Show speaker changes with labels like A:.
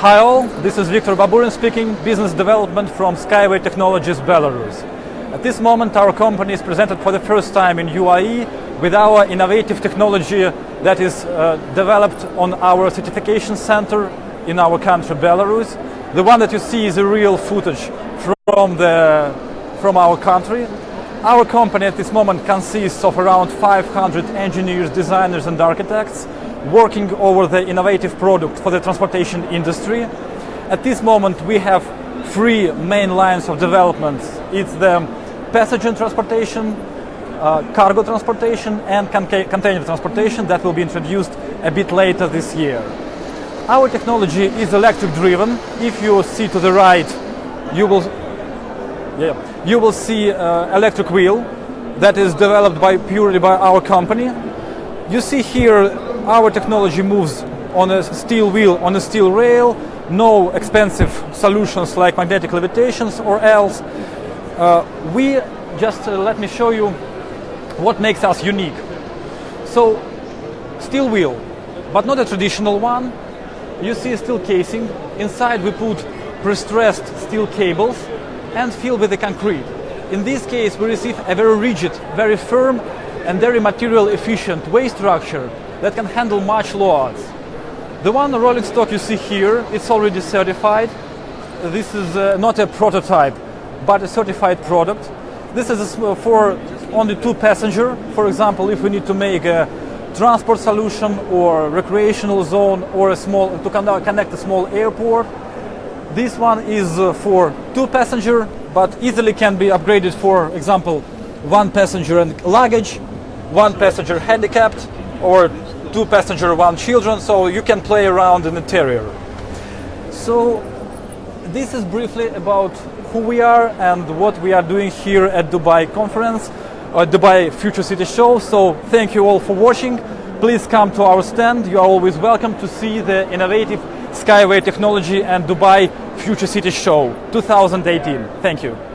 A: Hi all, this is Viktor Baburin speaking, business development from Skyway Technologies Belarus. At this moment our company is presented for the first time in UAE with our innovative technology that is uh, developed on our certification center in our country Belarus. The one that you see is a real footage from, the, from our country. Our company at this moment consists of around 500 engineers, designers and architects working over the innovative product for the transportation industry. At this moment we have three main lines of development. It's the passenger transportation, uh, cargo transportation and con container transportation that will be introduced a bit later this year. Our technology is electric driven. If you see to the right, you will, yeah, you will see uh, electric wheel that is developed by purely by our company. You see here our technology moves on a steel wheel, on a steel rail, no expensive solutions like magnetic levitations or else. Uh, we just uh, let me show you what makes us unique. So, steel wheel, but not a traditional one. You see steel casing. Inside we put pre-stressed steel cables and fill with the concrete. In this case, we receive a very rigid, very firm and very material efficient way structure that can handle much loads. The one rolling stock you see here, it's already certified. This is uh, not a prototype, but a certified product. This is for only two passenger. For example, if we need to make a transport solution or recreational zone or a small to connect a small airport. This one is uh, for two passenger, but easily can be upgraded for example, one passenger and luggage, one passenger handicapped, or two passenger, one children, so you can play around in the interior. So this is briefly about who we are and what we are doing here at Dubai conference, uh, Dubai Future City Show. So thank you all for watching. Please come to our stand. You are always welcome to see the innovative Skyway technology and Dubai Future City Show 2018. Thank you.